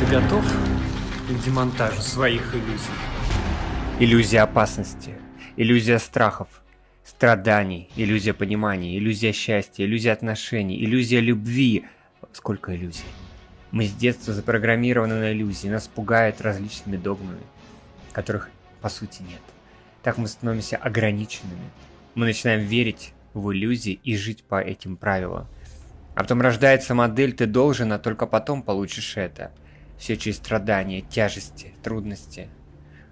Ты готов к демонтажу своих иллюзий? Иллюзия опасности, иллюзия страхов, страданий, иллюзия понимания, иллюзия счастья, иллюзия отношений, иллюзия любви. Сколько иллюзий? Мы с детства запрограммированы на иллюзии, нас пугают различными догмами, которых по сути нет. Так мы становимся ограниченными. Мы начинаем верить в иллюзии и жить по этим правилам. А потом рождается модель «ты должен, а только потом получишь это». Все через страдания, тяжести, трудности.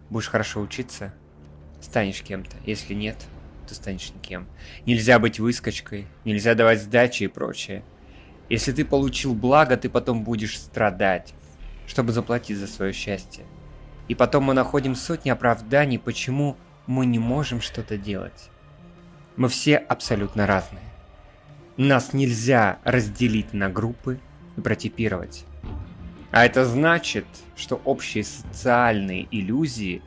Будешь хорошо учиться, станешь кем-то. Если нет, то станешь никем. Нельзя быть выскочкой, нельзя давать сдачи и прочее. Если ты получил благо, ты потом будешь страдать, чтобы заплатить за свое счастье. И потом мы находим сотни оправданий, почему мы не можем что-то делать. Мы все абсолютно разные. Нас нельзя разделить на группы и протипировать. А это значит, что общие социальные иллюзии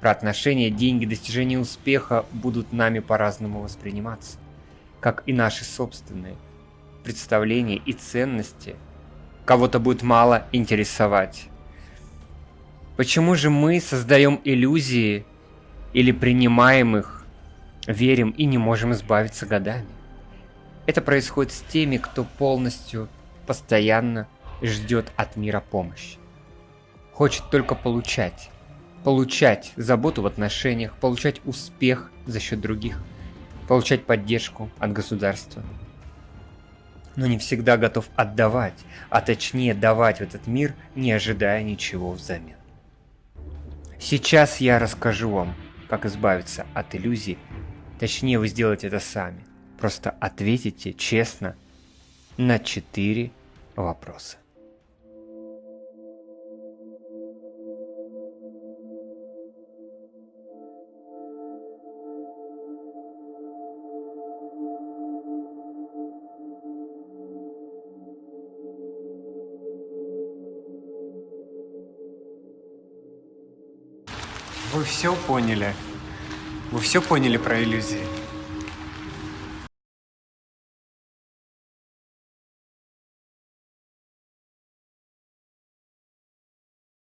про отношения, деньги, достижение успеха будут нами по-разному восприниматься. Как и наши собственные представления и ценности кого-то будет мало интересовать. Почему же мы создаем иллюзии или принимаем их, верим и не можем избавиться годами? Это происходит с теми, кто полностью, постоянно ждет от мира помощи. Хочет только получать. Получать заботу в отношениях, получать успех за счет других, получать поддержку от государства. Но не всегда готов отдавать, а точнее давать в этот мир, не ожидая ничего взамен. Сейчас я расскажу вам, как избавиться от иллюзий, точнее вы сделаете это сами. Просто ответите честно на четыре вопроса. Вы все поняли? Вы все поняли про иллюзии?